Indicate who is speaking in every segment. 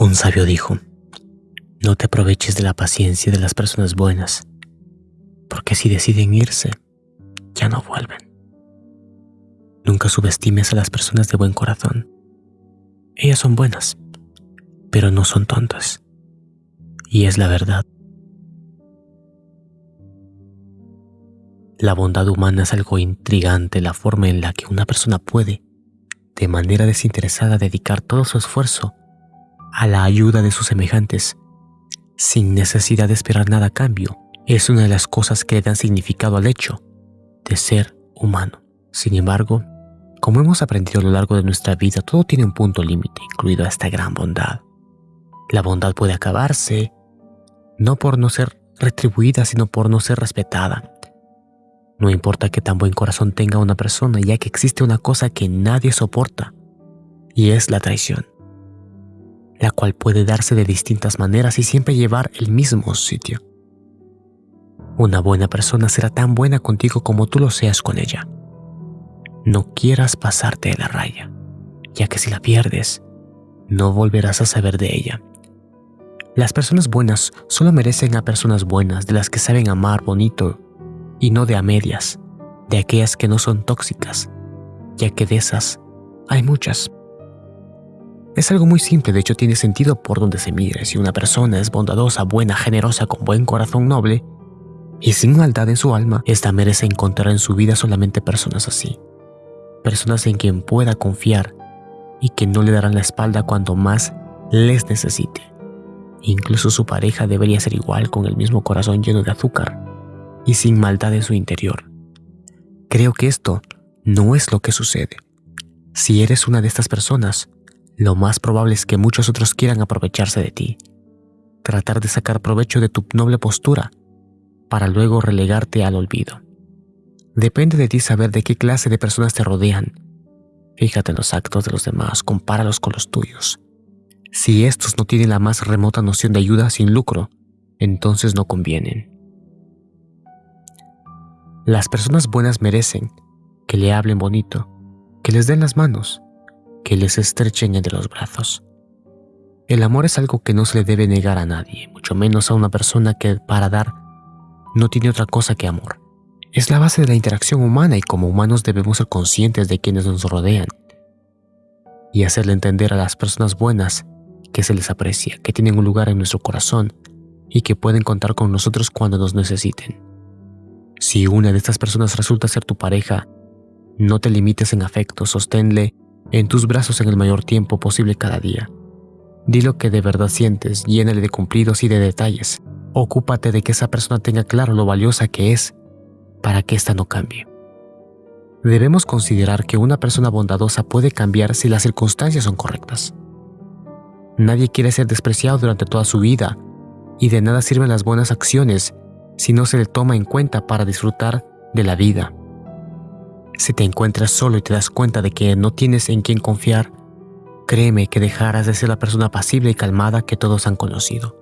Speaker 1: Un sabio dijo, no te aproveches de la paciencia de las personas buenas, porque si deciden irse, ya no vuelven. Nunca subestimes a las personas de buen corazón. Ellas son buenas, pero no son tontas. Y es la verdad. La bondad humana es algo intrigante, la forma en la que una persona puede, de manera desinteresada, dedicar todo su esfuerzo a la ayuda de sus semejantes, sin necesidad de esperar nada a cambio, es una de las cosas que le dan significado al hecho de ser humano. Sin embargo, como hemos aprendido a lo largo de nuestra vida, todo tiene un punto límite, incluido esta gran bondad. La bondad puede acabarse, no por no ser retribuida, sino por no ser respetada. No importa qué tan buen corazón tenga una persona, ya que existe una cosa que nadie soporta, y es la traición la cual puede darse de distintas maneras y siempre llevar el mismo sitio. Una buena persona será tan buena contigo como tú lo seas con ella. No quieras pasarte de la raya, ya que si la pierdes, no volverás a saber de ella. Las personas buenas solo merecen a personas buenas, de las que saben amar bonito y no de a medias, de aquellas que no son tóxicas, ya que de esas hay muchas. Es algo muy simple, de hecho tiene sentido por donde se mire. Si una persona es bondadosa, buena, generosa, con buen corazón noble y sin maldad en su alma, esta merece encontrar en su vida solamente personas así. Personas en quien pueda confiar y que no le darán la espalda cuando más les necesite. Incluso su pareja debería ser igual con el mismo corazón lleno de azúcar y sin maldad en su interior. Creo que esto no es lo que sucede. Si eres una de estas personas, lo más probable es que muchos otros quieran aprovecharse de ti, tratar de sacar provecho de tu noble postura, para luego relegarte al olvido. Depende de ti saber de qué clase de personas te rodean. Fíjate en los actos de los demás, compáralos con los tuyos. Si estos no tienen la más remota noción de ayuda sin lucro, entonces no convienen. Las personas buenas merecen que le hablen bonito, que les den las manos, que les estrechen entre los brazos. El amor es algo que no se le debe negar a nadie, mucho menos a una persona que para dar no tiene otra cosa que amor. Es la base de la interacción humana y como humanos debemos ser conscientes de quienes nos rodean y hacerle entender a las personas buenas que se les aprecia, que tienen un lugar en nuestro corazón y que pueden contar con nosotros cuando nos necesiten. Si una de estas personas resulta ser tu pareja, no te limites en afecto, sosténle en tus brazos en el mayor tiempo posible cada día. Di lo que de verdad sientes, llénale de cumplidos y de detalles. Ocúpate de que esa persona tenga claro lo valiosa que es para que ésta no cambie. Debemos considerar que una persona bondadosa puede cambiar si las circunstancias son correctas. Nadie quiere ser despreciado durante toda su vida y de nada sirven las buenas acciones si no se le toma en cuenta para disfrutar de la vida. Si te encuentras solo y te das cuenta de que no tienes en quién confiar, créeme que dejarás de ser la persona pasible y calmada que todos han conocido.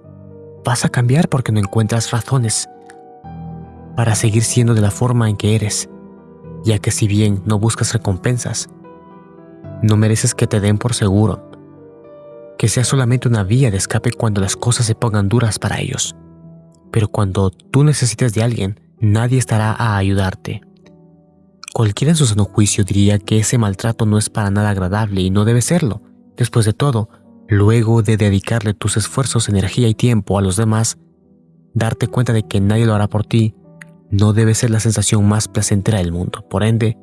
Speaker 1: Vas a cambiar porque no encuentras razones para seguir siendo de la forma en que eres, ya que si bien no buscas recompensas, no mereces que te den por seguro, que sea solamente una vía de escape cuando las cosas se pongan duras para ellos. Pero cuando tú necesites de alguien, nadie estará a ayudarte. Cualquiera en su sano juicio diría que ese maltrato no es para nada agradable y no debe serlo. Después de todo, luego de dedicarle tus esfuerzos, energía y tiempo a los demás, darte cuenta de que nadie lo hará por ti no debe ser la sensación más placentera del mundo. Por ende,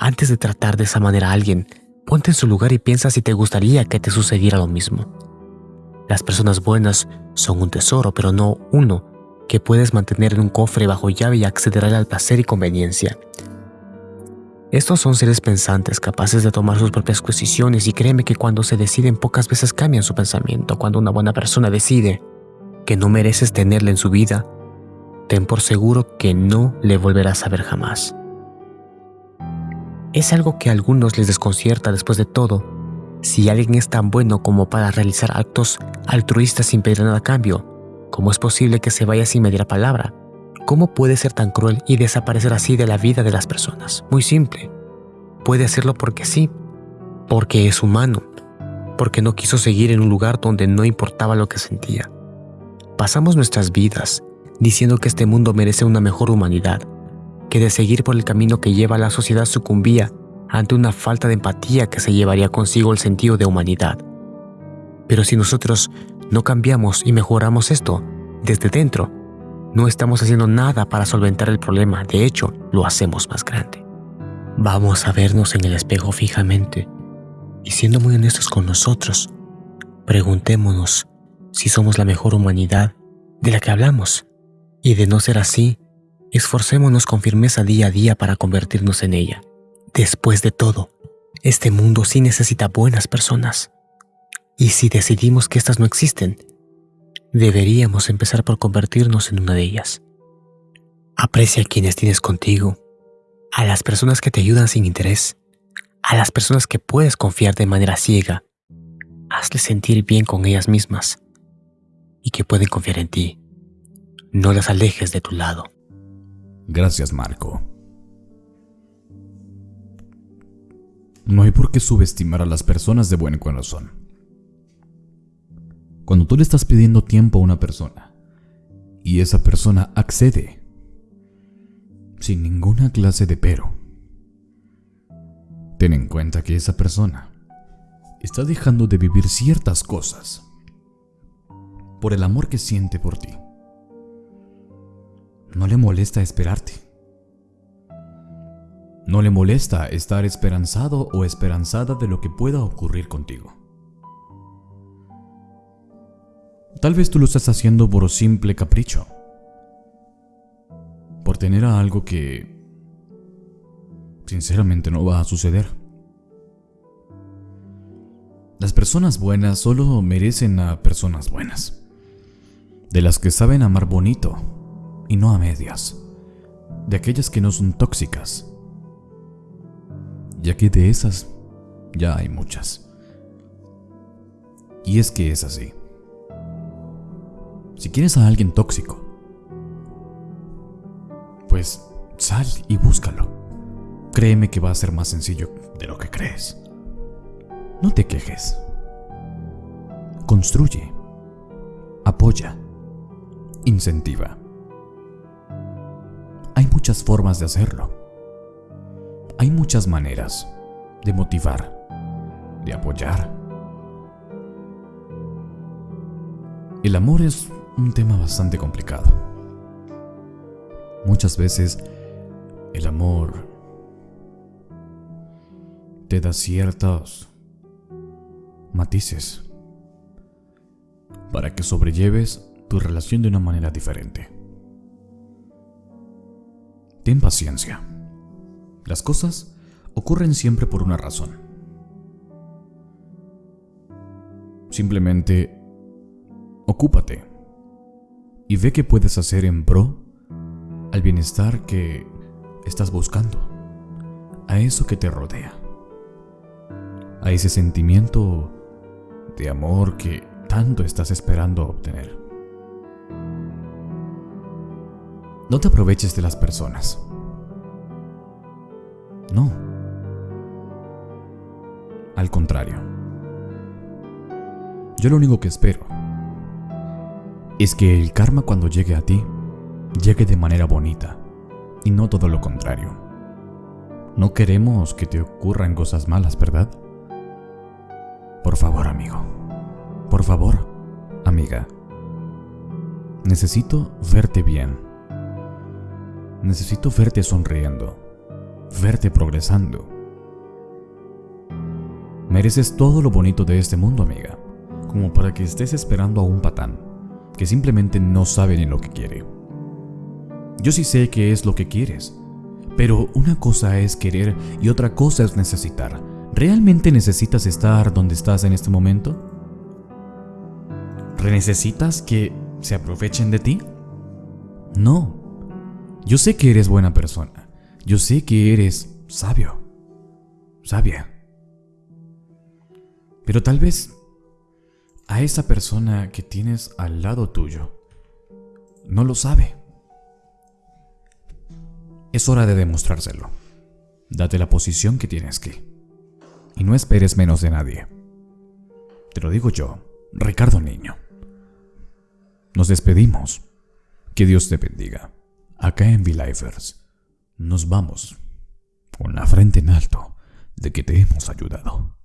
Speaker 1: antes de tratar de esa manera a alguien, ponte en su lugar y piensa si te gustaría que te sucediera lo mismo. Las personas buenas son un tesoro, pero no uno que puedes mantener en un cofre bajo llave y acceder al placer y conveniencia. Estos son seres pensantes, capaces de tomar sus propias decisiones y créeme que cuando se deciden pocas veces cambian su pensamiento. Cuando una buena persona decide que no mereces tenerle en su vida, ten por seguro que no le volverás a ver jamás. Es algo que a algunos les desconcierta después de todo. Si alguien es tan bueno como para realizar actos altruistas sin pedir nada a cambio, ¿cómo es posible que se vaya sin medir palabra? ¿Cómo puede ser tan cruel y desaparecer así de la vida de las personas? Muy simple. Puede hacerlo porque sí, porque es humano. porque no quiso seguir en un lugar donde no importaba lo que sentía. Pasamos nuestras vidas diciendo que este mundo merece una mejor humanidad, que de seguir por el camino que lleva la sociedad sucumbía ante una falta de empatía que se llevaría consigo el sentido de humanidad. Pero si nosotros no cambiamos y mejoramos esto desde dentro, no estamos haciendo nada para solventar el problema, de hecho, lo hacemos más grande. Vamos a vernos en el espejo fijamente y siendo muy honestos con nosotros, preguntémonos si somos la mejor humanidad de la que hablamos. Y de no ser así, esforcémonos con firmeza día a día para convertirnos en ella. Después de todo, este mundo sí necesita buenas personas. Y si decidimos que éstas no existen, deberíamos empezar por convertirnos en una de ellas. Aprecia a quienes tienes contigo, a las personas que te ayudan sin interés, a las personas que puedes confiar de manera ciega. Hazles sentir bien con ellas mismas y que pueden confiar en ti. No las alejes de tu lado.
Speaker 2: Gracias, Marco. No hay por qué subestimar a las personas de buen corazón. Cuando tú le estás pidiendo tiempo a una persona y esa persona accede sin ninguna clase de pero, ten en cuenta que esa persona está dejando de vivir ciertas cosas por el amor que siente por ti. No le molesta esperarte. No le molesta estar esperanzado o esperanzada de lo que pueda ocurrir contigo. Tal vez tú lo estás haciendo por simple capricho. Por tener a algo que sinceramente no va a suceder. Las personas buenas solo merecen a personas buenas de las que saben amar bonito y no a medias, de aquellas que no son tóxicas, ya que de esas ya hay muchas. Y es que es así. Si quieres a alguien tóxico, pues sal y búscalo. Créeme que va a ser más sencillo de lo que crees. No te quejes. Construye. Apoya incentiva. Hay muchas formas de hacerlo. Hay muchas maneras de motivar, de apoyar. El amor es un tema bastante complicado. Muchas veces el amor te da ciertos matices para que sobrelleves tu relación de una manera diferente. Ten paciencia. Las cosas ocurren siempre por una razón. Simplemente ocúpate y ve qué puedes hacer en pro al bienestar que estás buscando, a eso que te rodea, a ese sentimiento de amor que tanto estás esperando obtener. No te aproveches de las personas. No. Al contrario. Yo lo único que espero es que el karma cuando llegue a ti llegue de manera bonita y no todo lo contrario. No queremos que te ocurran cosas malas, ¿verdad? Por favor, amigo. Por favor, amiga. Necesito verte bien Necesito verte sonriendo, verte progresando. Mereces todo lo bonito de este mundo, amiga, como para que estés esperando a un patán que simplemente no sabe ni lo que quiere. Yo sí sé que es lo que quieres, pero una cosa es querer y otra cosa es necesitar. ¿Realmente necesitas estar donde estás en este momento? ¿Necesitas que se aprovechen de ti? No. Yo sé que eres buena persona. Yo sé que eres sabio. Sabia. Pero tal vez a esa persona que tienes al lado tuyo no lo sabe. Es hora de demostrárselo. Date la posición que tienes que. Y no esperes menos de nadie. Te lo digo yo, Ricardo Niño. Nos despedimos. Que Dios te bendiga. Acá en V-Lifers nos vamos con la frente en alto de que te hemos ayudado.